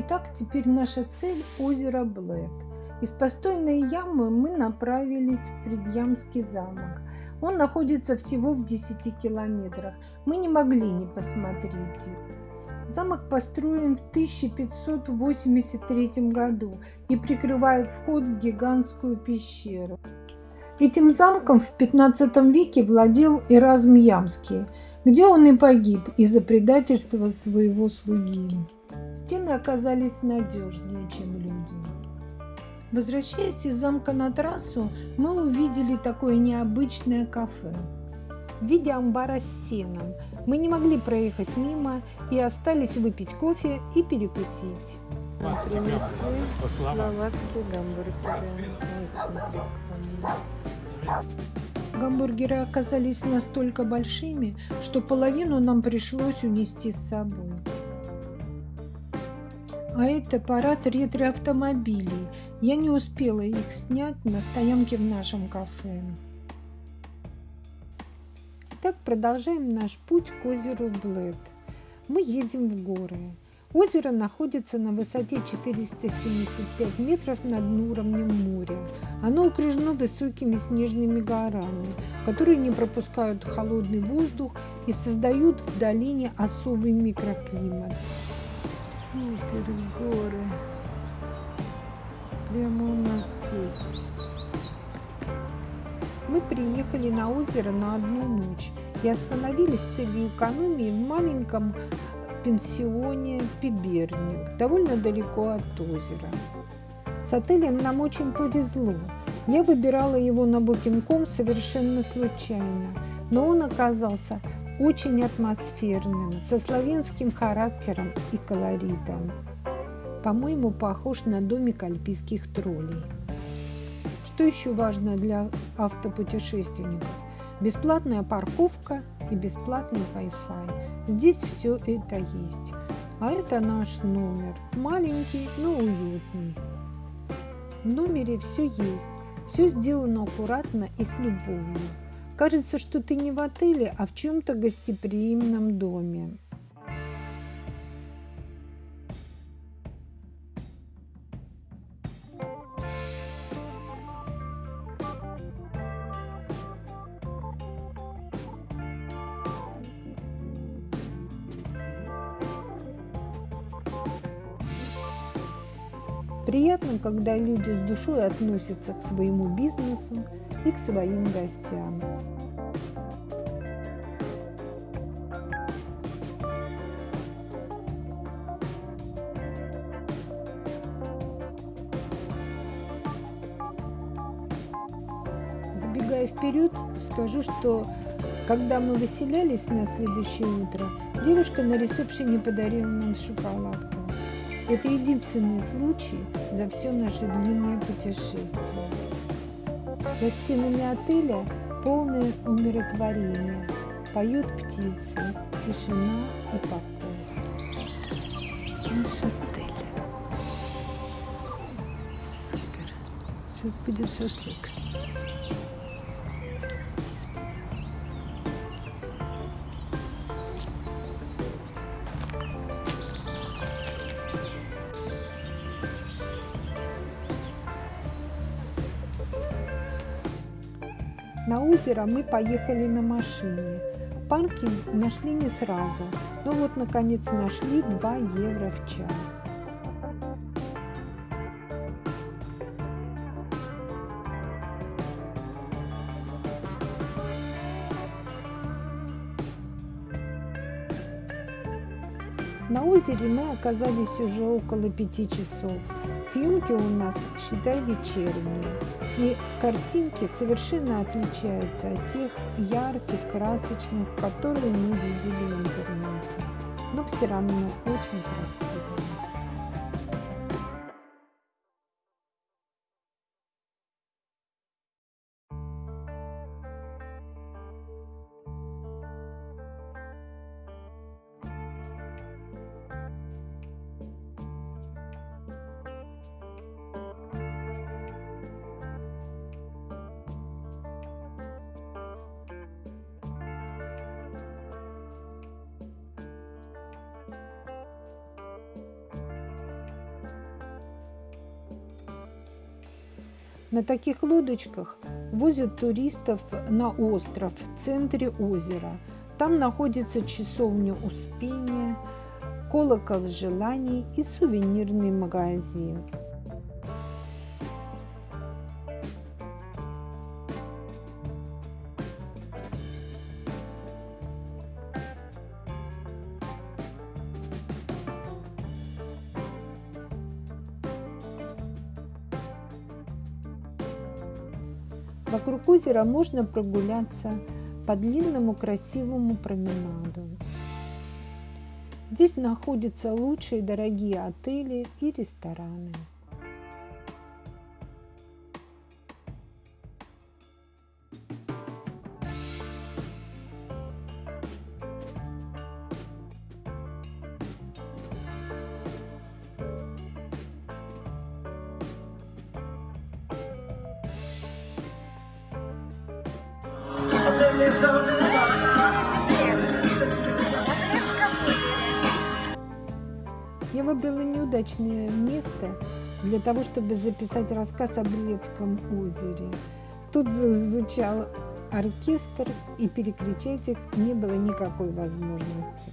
Итак, теперь наша цель – озеро Блэд. Из постойной ямы мы направились в Предъямский замок. Он находится всего в 10 километрах. Мы не могли не посмотреть их. Замок построен в 1583 году и прикрывает вход в гигантскую пещеру. Этим замком в 15 веке владел Эразм Ямский, где он и погиб из-за предательства своего слуги. Стены оказались надежнее, чем люди. Возвращаясь из замка на трассу, мы увидели такое необычное кафе. В виде амбара с сеном. Мы не могли проехать мимо и остались выпить кофе и перекусить. Принесли словацкие гамбургеры. Гамбургеры оказались настолько большими, что половину нам пришлось унести с собой. А это парад ретро-автомобилей. Я не успела их снять на стоянке в нашем кафе. Так продолжаем наш путь к озеру Блэд. Мы едем в горы. Озеро находится на высоте 475 метров над уровнем моря. Оно окружено высокими снежными горами, которые не пропускают холодный воздух и создают в долине особый микроклимат. Супер горы. Прямо у нас здесь. Мы приехали на озеро на одну ночь и остановились с целью экономии в маленьком пенсионе Пиберник, довольно далеко от озера. С отелем нам очень повезло. Я выбирала его на Booking.com совершенно случайно, но он оказался очень атмосферным, со славянским характером и колоритом. По-моему, похож на домик альпийских троллей. Что еще важно для автопутешественников? Бесплатная парковка и бесплатный Wi-Fi. Здесь все это есть. А это наш номер. Маленький, но уютный. В номере все есть. Все сделано аккуратно и с любовью. Кажется, что ты не в отеле, а в чем-то гостеприимном доме. Приятно, когда люди с душой относятся к своему бизнесу и к своим гостям. Забегая вперед, скажу, что когда мы выселялись на следующее утро, девушка на ресепшене подарила нам шоколадку. Это единственный случай за все наше длинное путешествие. За стенами отеля полное умиротворение. Поют птицы, тишина и покой. Наш отель. Супер. Сейчас будет шашлык. На озеро мы поехали на машине. Паркинг нашли не сразу, но вот наконец нашли 2 евро в час. На озере мы оказались уже около пяти часов. Съемки у нас, считай, вечерние. И картинки совершенно отличаются от тех ярких, красочных, которые мы видели в интернете. Но все равно очень красивые. На таких лодочках возят туристов на остров в центре озера. Там находится часовня Успения, колокол желаний и сувенирный магазин. Вокруг озера можно прогуляться по длинному красивому променаду. Здесь находятся лучшие дорогие отели и рестораны. Я выбрала неудачное место для того, чтобы записать рассказ о Белецком озере. Тут зазвучал оркестр, и перекричать их не было никакой возможности.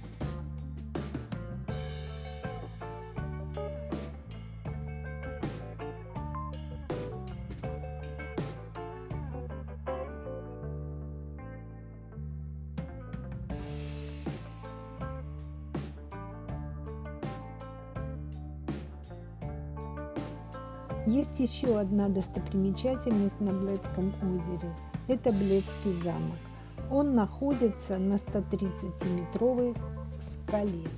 Есть еще одна достопримечательность на Бледском озере. Это Бледский замок. Он находится на 130-метровой скале.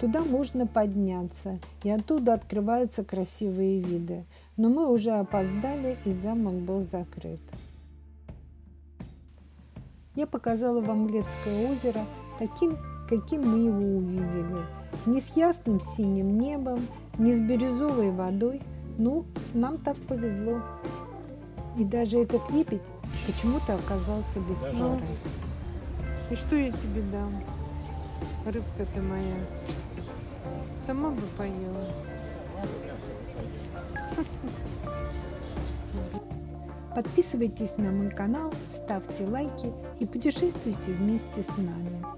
Туда можно подняться, и оттуда открываются красивые виды. Но мы уже опоздали, и замок был закрыт. Я показала вам Бледское озеро таким, каким мы его увидели. Не с ясным синим небом, не с бирюзовой водой – ну, нам так повезло. И даже этот лепить почему-то оказался без пары. И что я тебе дам? Рыбка ты моя. Сама бы поела. Подписывайтесь на мой канал, ставьте лайки и путешествуйте вместе с нами.